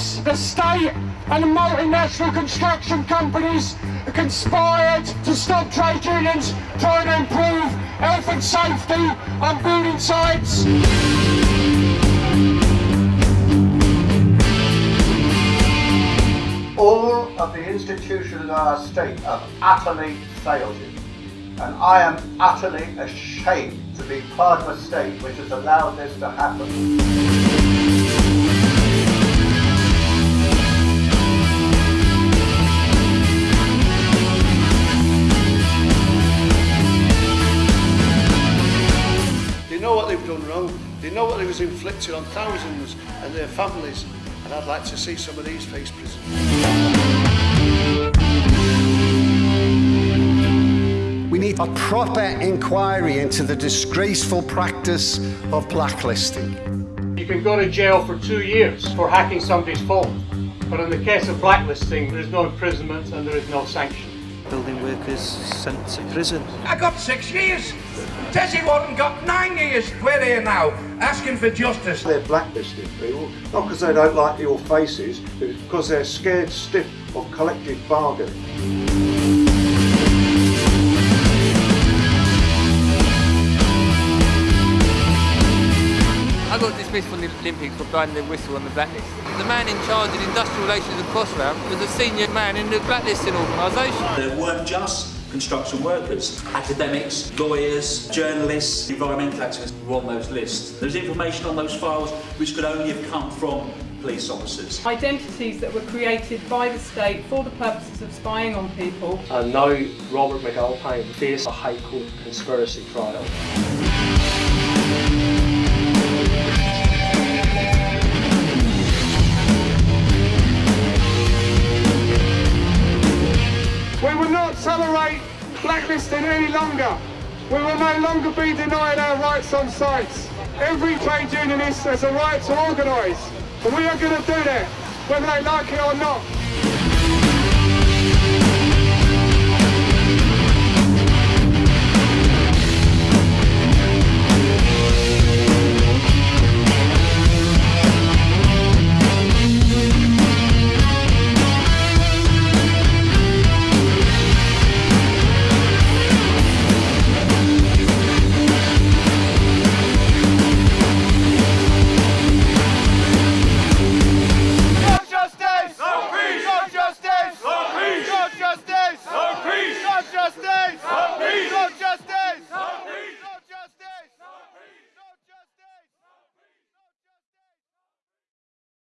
the state and multinational construction companies conspired to stop trade unions trying to improve health and safety on building sites. All of the institutions of our state have utterly failed you. And I am utterly ashamed to be part of a state which has allowed this to happen. They know what they was inflicted on thousands and their families. And I'd like to see some of these face prison. We need a proper inquiry into the disgraceful practice of blacklisting. You can go to jail for two years for hacking somebody's phone. But in the case of blacklisting, there is no imprisonment and there is no sanction. Building workers sent to prison. I got six years. Dessie Warren got nine years. We're here now, asking for justice. They're blacklisting people, not because they don't like your faces, but because they're scared stiff of collective bargaining. Got dismissed from the Olympics for blowing the whistle on the blacklist. The man in charge of industrial relations at Crossrail was a senior man in the blacklisting organisation. There weren't just construction workers, academics, lawyers, journalists, environmental activists were on those lists. There's information on those files which could only have come from police officers. Identities that were created by the state for the purposes of spying on people. And now Robert McAlpine face a High Court conspiracy trial. Any longer. We will no longer be denied our rights on sites. Every trade unionist has a right to organise, and we are going to do that, whether they like it or not.